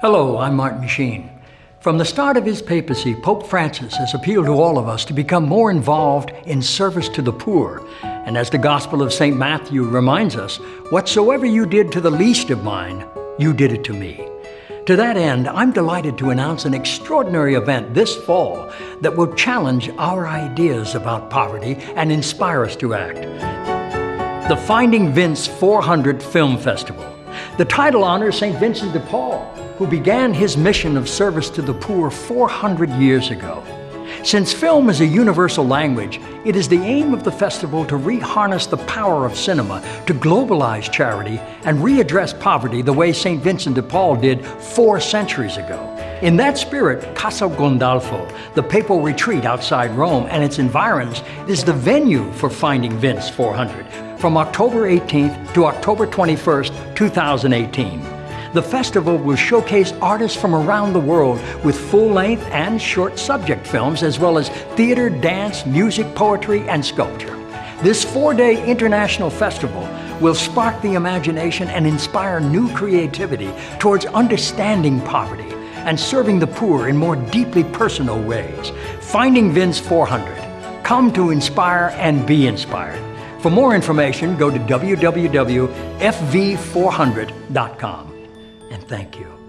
Hello, I'm Martin Sheen. From the start of his papacy, Pope Francis has appealed to all of us to become more involved in service to the poor. And as the Gospel of St. Matthew reminds us, whatsoever you did to the least of mine, you did it to me. To that end, I'm delighted to announce an extraordinary event this fall that will challenge our ideas about poverty and inspire us to act. The Finding Vince 400 Film Festival. The title honors St. Vincent de Paul, who began his mission of service to the poor 400 years ago. Since film is a universal language, it is the aim of the festival to re-harness the power of cinema, to globalize charity, and readdress poverty the way St. Vincent de Paul did four centuries ago. In that spirit, Castel Gandolfo, the papal retreat outside Rome and its environs, is the venue for Finding Vince 400 from October 18th to October 21st, 2018. The festival will showcase artists from around the world with full-length and short subject films, as well as theater, dance, music, poetry, and sculpture. This four-day international festival will spark the imagination and inspire new creativity towards understanding poverty and serving the poor in more deeply personal ways. Finding Vince 400. Come to inspire and be inspired. For more information, go to www.fv400.com and thank you.